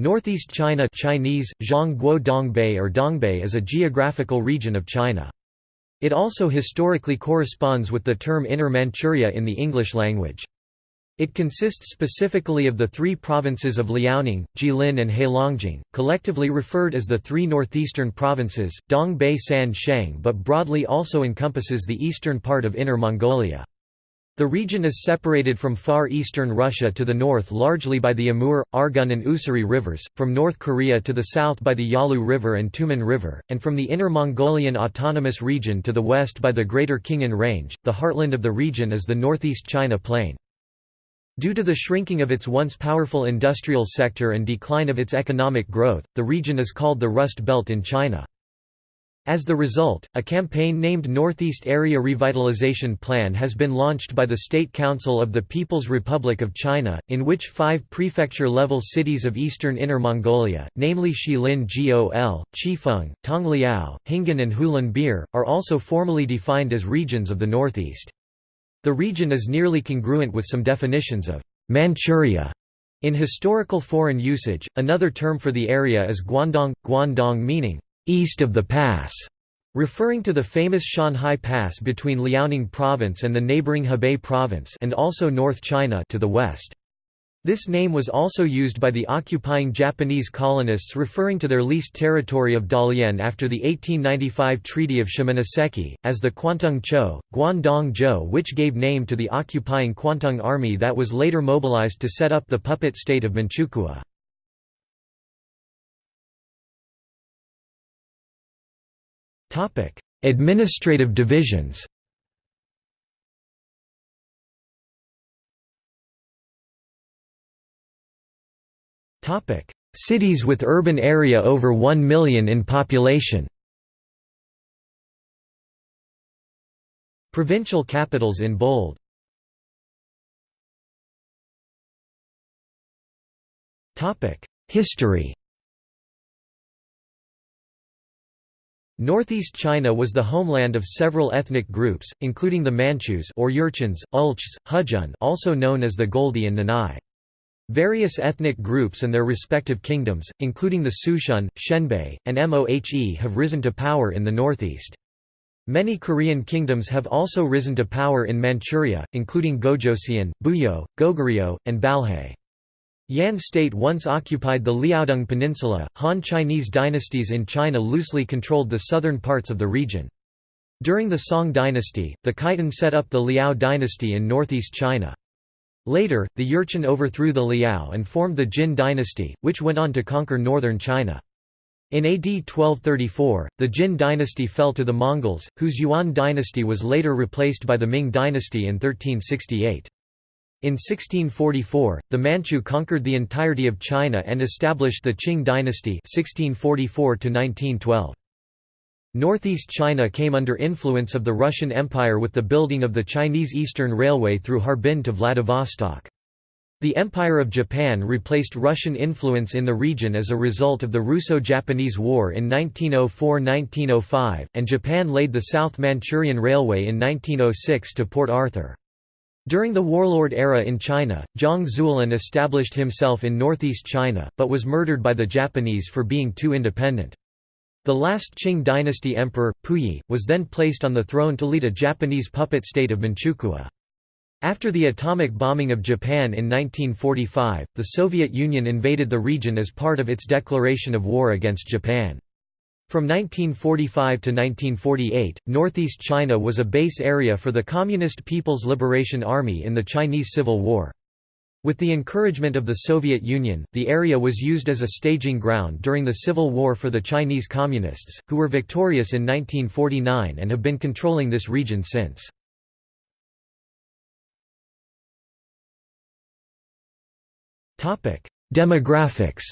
Northeast China Chinese, Dongbei or Dongbei is a geographical region of China. It also historically corresponds with the term Inner Manchuria in the English language. It consists specifically of the three provinces of Liaoning, Jilin and Heilongjiang, collectively referred as the three northeastern provinces, Dongbei San Shang but broadly also encompasses the eastern part of Inner Mongolia. The region is separated from far eastern Russia to the north largely by the Amur, Argun and Ussuri rivers, from North Korea to the south by the Yalu River and Tumen River, and from the Inner Mongolian Autonomous Region to the west by the Greater Khingan Range. The heartland of the region is the northeast China Plain. Due to the shrinking of its once powerful industrial sector and decline of its economic growth, the region is called the Rust Belt in China. As the result, a campaign named Northeast Area Revitalization Plan has been launched by the State Council of the People's Republic of China, in which five prefecture-level cities of eastern Inner Mongolia, namely Xilin Gol, Chifeng, Tongliao, Hinggan and Hulunbuir, are also formally defined as regions of the Northeast. The region is nearly congruent with some definitions of Manchuria in historical foreign usage. Another term for the area is Guandong, Guandong meaning east of the pass, referring to the famous Shanhai Pass between Liaoning Province and the neighboring Hebei Province and also North China to the west. This name was also used by the occupying Japanese colonists referring to their leased territory of Dalian after the 1895 Treaty of Shimonoseki, as the Kwantung Cho, Guandong Zhou which gave name to the occupying Kwantung army that was later mobilized to set up the puppet state of Manchukuo. Topic: Administrative divisions. Topic: Cities with urban area over 1 million in population. Provincial capitals in bold. Topic: History. Northeast China was the homeland of several ethnic groups, including the Manchus or Jurchens, Ulchs, Hujun also known as the Goldi and Nanai. Various ethnic groups and their respective kingdoms, including the Sushen, Xianbei, and Mohe have risen to power in the northeast. Many Korean kingdoms have also risen to power in Manchuria, including Gojoseon, Buyeo, Goguryeo, and Balhae. Yan state once occupied the Liaodong Peninsula. Han Chinese dynasties in China loosely controlled the southern parts of the region. During the Song dynasty, the Khitan set up the Liao dynasty in northeast China. Later, the Jurchen overthrew the Liao and formed the Jin dynasty, which went on to conquer northern China. In AD 1234, the Jin dynasty fell to the Mongols, whose Yuan dynasty was later replaced by the Ming dynasty in 1368. In 1644, the Manchu conquered the entirety of China and established the Qing dynasty 1644 -1912. Northeast China came under influence of the Russian Empire with the building of the Chinese Eastern Railway through Harbin to Vladivostok. The Empire of Japan replaced Russian influence in the region as a result of the Russo-Japanese War in 1904–1905, and Japan laid the South Manchurian Railway in 1906 to Port Arthur. During the warlord era in China, Zhang Zuolin established himself in northeast China, but was murdered by the Japanese for being too independent. The last Qing dynasty emperor, Puyi, was then placed on the throne to lead a Japanese puppet state of Manchukuo. After the atomic bombing of Japan in 1945, the Soviet Union invaded the region as part of its declaration of war against Japan. From 1945 to 1948, northeast China was a base area for the Communist People's Liberation Army in the Chinese Civil War. With the encouragement of the Soviet Union, the area was used as a staging ground during the Civil War for the Chinese Communists, who were victorious in 1949 and have been controlling this region since. Demographics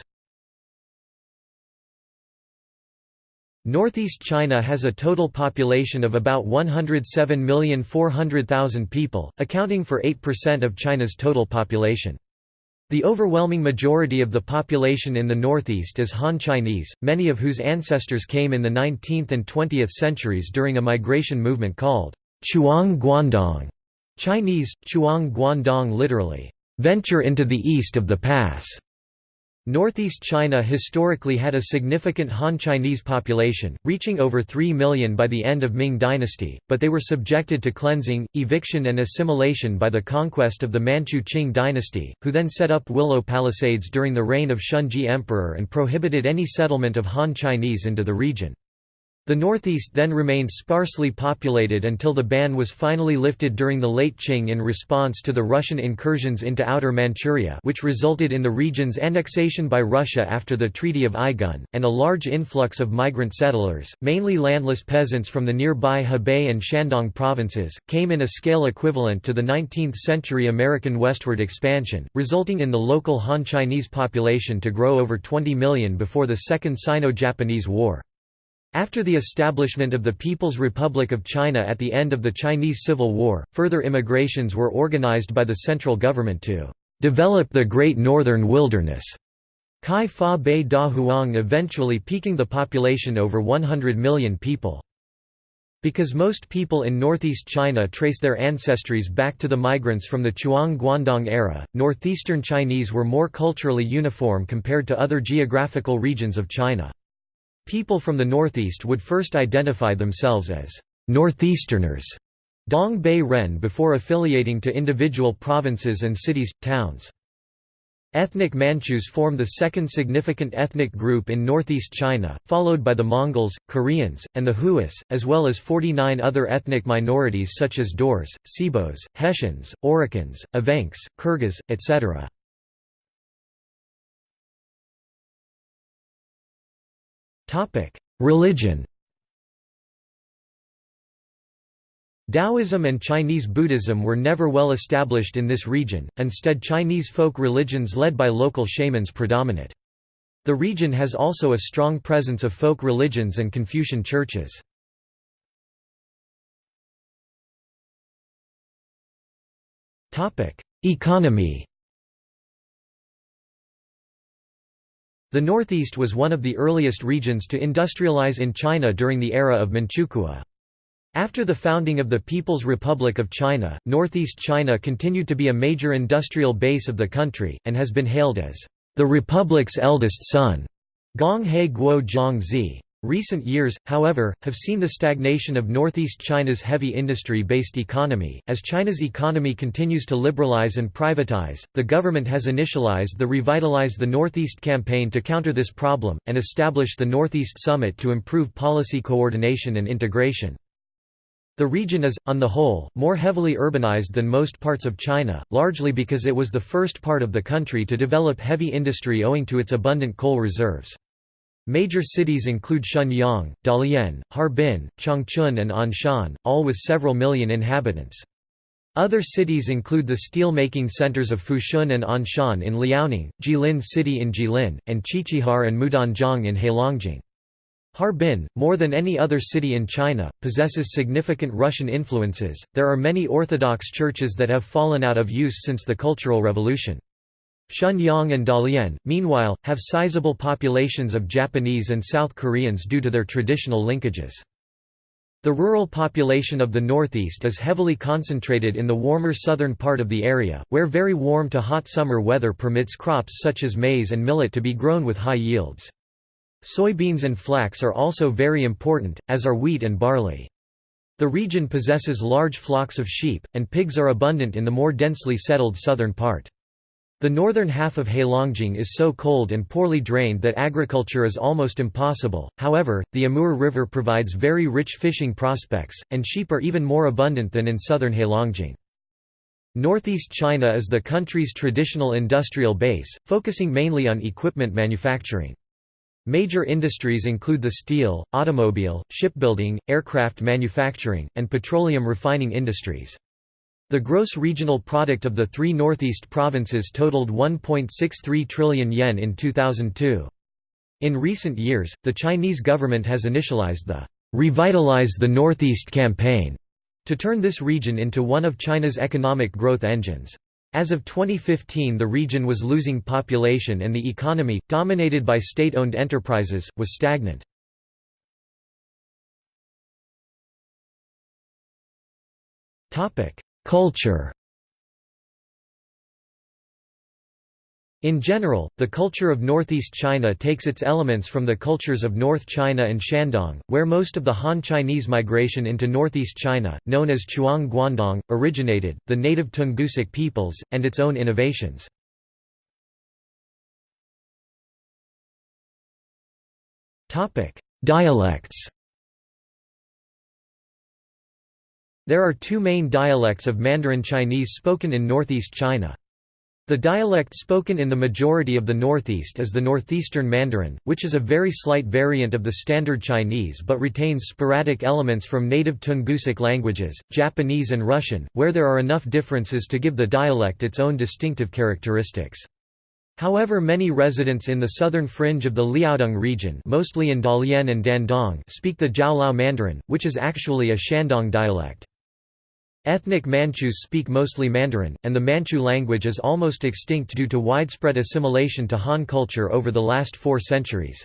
Northeast China has a total population of about 107,400,000 people, accounting for 8% of China's total population. The overwhelming majority of the population in the northeast is Han Chinese, many of whose ancestors came in the 19th and 20th centuries during a migration movement called Chuang Guandong, Chinese, Chuang Guandong literally, venture into the east of the pass. Northeast China historically had a significant Han Chinese population, reaching over 3 million by the end of Ming dynasty, but they were subjected to cleansing, eviction and assimilation by the conquest of the Manchu Qing dynasty, who then set up willow palisades during the reign of Shunzhi Emperor and prohibited any settlement of Han Chinese into the region. The northeast then remained sparsely populated until the ban was finally lifted during the late Qing in response to the Russian incursions into Outer Manchuria which resulted in the region's annexation by Russia after the Treaty of Aigun, and a large influx of migrant settlers, mainly landless peasants from the nearby Hebei and Shandong provinces, came in a scale equivalent to the 19th-century American westward expansion, resulting in the local Han Chinese population to grow over 20 million before the Second Sino-Japanese War. After the establishment of the People's Republic of China at the end of the Chinese Civil War, further immigrations were organized by the central government to develop the Great Northern Wilderness. Kai Fa Bei Da Huang eventually peaking the population over 100 million people. Because most people in northeast China trace their ancestries back to the migrants from the Chuang-Guandong era, northeastern Chinese were more culturally uniform compared to other geographical regions of China. People from the northeast would first identify themselves as northeasterners Dong Bei Ren before affiliating to individual provinces and cities, towns. Ethnic Manchus form the second significant ethnic group in northeast China, followed by the Mongols, Koreans, and the Huas, as well as 49 other ethnic minorities such as Daurs, Sebos, Hessians, Oroqens, Evenks, Kyrgyz, etc. Religion Taoism and Chinese Buddhism were never well established in this region, instead Chinese folk religions led by local shamans predominate. The region has also a strong presence of folk religions and Confucian churches. Economy The Northeast was one of the earliest regions to industrialize in China during the era of Manchukuo. After the founding of the People's Republic of China, Northeast China continued to be a major industrial base of the country, and has been hailed as the Republic's eldest son. Gong He Guo Zhang Zi. Recent years, however, have seen the stagnation of northeast China's heavy industry-based economy. As China's economy continues to liberalize and privatize, the government has initialized the Revitalize the Northeast campaign to counter this problem, and established the Northeast Summit to improve policy coordination and integration. The region is, on the whole, more heavily urbanized than most parts of China, largely because it was the first part of the country to develop heavy industry owing to its abundant coal reserves. Major cities include Shenyang, Dalian, Harbin, Changchun and Anshan, all with several million inhabitants. Other cities include the steel-making centers of Fushun and Anshan in Liaoning, Jilin City in Jilin, and Qiqihar and Mudanjiang in Heilongjiang. Harbin, more than any other city in China, possesses significant Russian influences. There are many Orthodox churches that have fallen out of use since the Cultural Revolution. Shenyang and Dalian, meanwhile, have sizable populations of Japanese and South Koreans due to their traditional linkages. The rural population of the northeast is heavily concentrated in the warmer southern part of the area, where very warm to hot summer weather permits crops such as maize and millet to be grown with high yields. Soybeans and flax are also very important, as are wheat and barley. The region possesses large flocks of sheep, and pigs are abundant in the more densely settled southern part. The northern half of Heilongjiang is so cold and poorly drained that agriculture is almost impossible, however, the Amur River provides very rich fishing prospects, and sheep are even more abundant than in southern Heilongjiang. Northeast China is the country's traditional industrial base, focusing mainly on equipment manufacturing. Major industries include the steel, automobile, shipbuilding, aircraft manufacturing, and petroleum refining industries. The gross regional product of the three northeast provinces totaled 1.63 trillion yen in 2002. In recent years, the Chinese government has initialized the Revitalize the Northeast campaign to turn this region into one of China's economic growth engines. As of 2015 the region was losing population and the economy, dominated by state-owned enterprises, was stagnant. Culture In general, the culture of northeast China takes its elements from the cultures of North China and Shandong, where most of the Han Chinese migration into northeast China, known as Chuang Guandong, originated, the native Tungusic peoples, and its own innovations. Dialects There are two main dialects of Mandarin Chinese spoken in northeast China. The dialect spoken in the majority of the Northeast is the Northeastern Mandarin, which is a very slight variant of the Standard Chinese but retains sporadic elements from native Tungusic languages, Japanese and Russian, where there are enough differences to give the dialect its own distinctive characteristics. However many residents in the southern fringe of the Liaodong region mostly in Dalian and Dandong speak the Jiaoliao Mandarin, which is actually a Shandong dialect. Ethnic Manchus speak mostly Mandarin, and the Manchu language is almost extinct due to widespread assimilation to Han culture over the last four centuries.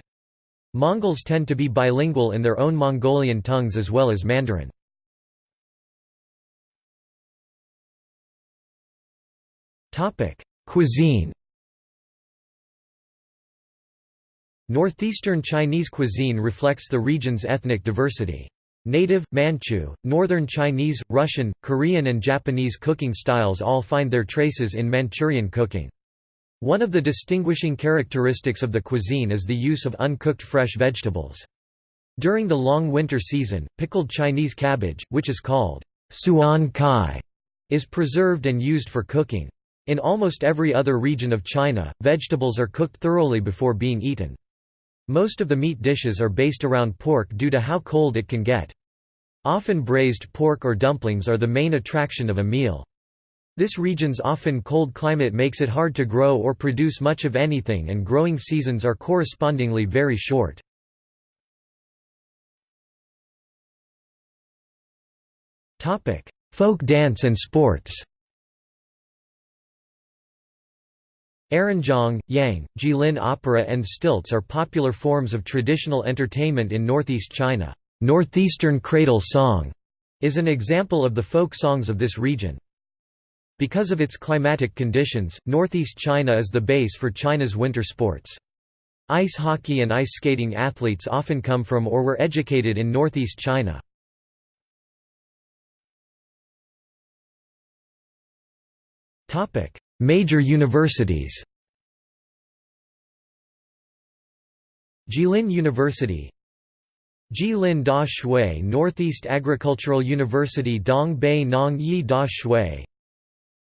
Mongols tend to be bilingual in their own Mongolian tongues as well as Mandarin. Cuisine Northeastern Chinese cuisine reflects the region's ethnic diversity. Native, Manchu, Northern Chinese, Russian, Korean and Japanese cooking styles all find their traces in Manchurian cooking. One of the distinguishing characteristics of the cuisine is the use of uncooked fresh vegetables. During the long winter season, pickled Chinese cabbage, which is called suan kai, is preserved and used for cooking. In almost every other region of China, vegetables are cooked thoroughly before being eaten. Most of the meat dishes are based around pork due to how cold it can get. Often braised pork or dumplings are the main attraction of a meal. This region's often cold climate makes it hard to grow or produce much of anything and growing seasons are correspondingly very short. Folk dance and sports Aranjong, Yang, Jilin opera and stilts are popular forms of traditional entertainment in northeast China. Northeastern cradle song is an example of the folk songs of this region. Because of its climatic conditions, northeast China is the base for China's winter sports. Ice hockey and ice skating athletes often come from or were educated in northeast China. Major universities. Jilin University. Jilin Da Shui Northeast Agricultural University Dong Bei Nong Yi Da Shui.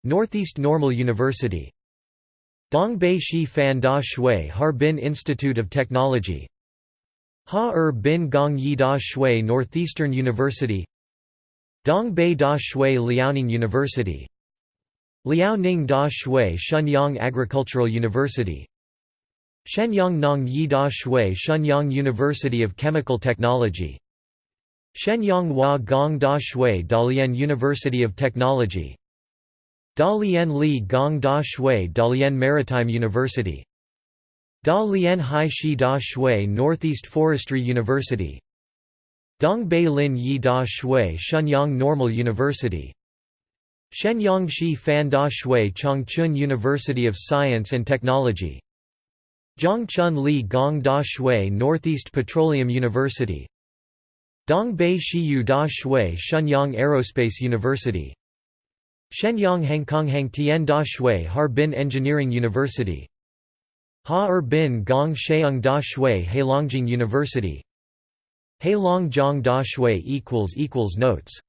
Northeast Normal University. Dongbei Shi Fan Da Shui Harbin Institute of Technology. Ha Er Bin Gong Yi Da Shui Northeastern University. Dongbei Da Shui Liaoning University Liaoning Da Shui Shenyang Agricultural University. Shenyang Nong Yi Da Shui Shenyang University of Chemical Technology. Shenyang Hua Gong Da Shui Dalian University of Technology. Dalian Li Gong Da Shui Dalian Maritime University. Dalian Hai Shi Da Shui Northeast Forestry University. Dongbei Lin Yi Da Shui Shenyang Normal University Shenyang Shi Fan Da Shui Changchun University of Science and Technology. Zhongchun Li Gong Da Shui Northeast Petroleum University. Dongbei Shiyu Da Shui Shenyang Aerospace University. Shenyang Hangkonghang Tian Da Shui Harbin Engineering University. Ha Er Bin Gong Sheung Da Shui Heilongjiang University. Heilongjiang Da Shui Notes